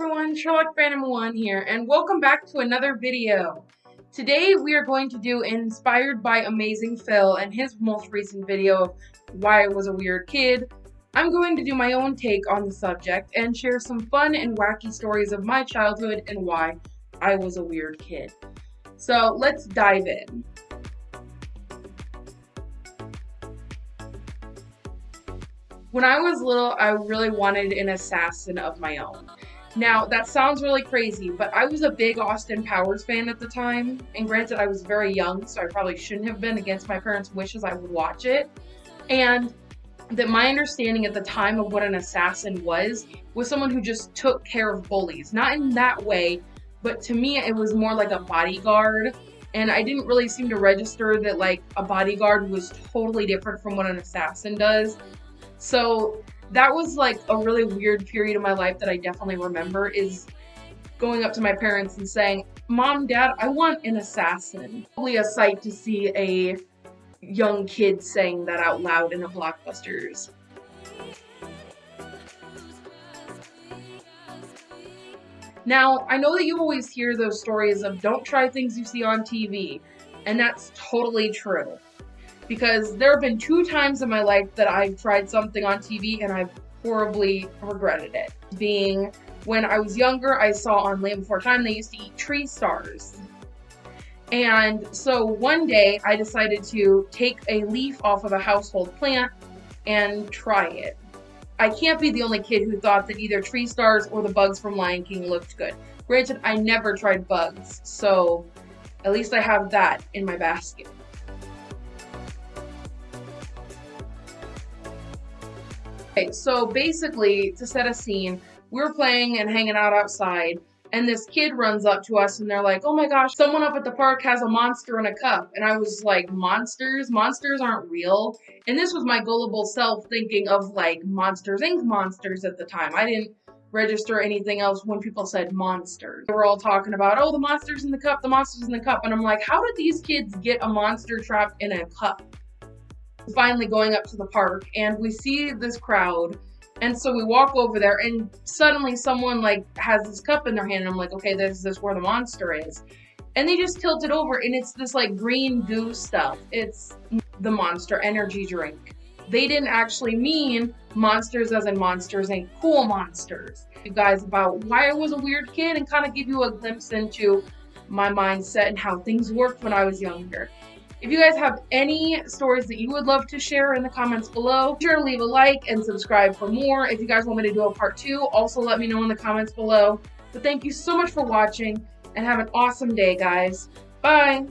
everyone, Sherlock Phantom 1 here, and welcome back to another video. Today we are going to do Inspired by Amazing Phil and his most recent video of why I was a weird kid. I'm going to do my own take on the subject and share some fun and wacky stories of my childhood and why I was a weird kid. So let's dive in. When I was little, I really wanted an assassin of my own. Now, that sounds really crazy, but I was a big Austin Powers fan at the time, and granted, I was very young, so I probably shouldn't have been against my parents' wishes. I would watch it. And that my understanding at the time of what an assassin was was someone who just took care of bullies. Not in that way, but to me, it was more like a bodyguard. And I didn't really seem to register that, like, a bodyguard was totally different from what an assassin does. So that was like a really weird period of my life that I definitely remember is going up to my parents and saying, Mom, Dad, I want an assassin. Probably a sight to see a young kid saying that out loud in a blockbusters. Now, I know that you always hear those stories of don't try things you see on TV, and that's totally true because there have been two times in my life that I've tried something on TV and I've horribly regretted it. Being when I was younger, I saw on Land Before Time they used to eat tree stars. And so one day I decided to take a leaf off of a household plant and try it. I can't be the only kid who thought that either tree stars or the bugs from Lion King looked good. Granted, I never tried bugs, so at least I have that in my basket. Okay, so basically, to set a scene, we are playing and hanging out outside, and this kid runs up to us and they're like, oh my gosh, someone up at the park has a monster in a cup. And I was like, monsters? Monsters aren't real. And this was my gullible self thinking of like Monsters Inc. monsters at the time. I didn't register anything else when people said monsters. They were all talking about, oh, the monster's in the cup, the monster's in the cup. And I'm like, how did these kids get a monster trapped in a cup? Finally going up to the park and we see this crowd and so we walk over there and suddenly someone like has this cup in their hand and I'm like, okay, this is where the monster is. And they just tilt it over and it's this like green goo stuff. It's the monster energy drink. They didn't actually mean monsters as in monsters and cool monsters. You guys about why I was a weird kid and kind of give you a glimpse into my mindset and how things worked when I was younger. If you guys have any stories that you would love to share in the comments below, be sure to leave a like and subscribe for more. If you guys want me to do a part two, also let me know in the comments below. But thank you so much for watching and have an awesome day, guys. Bye!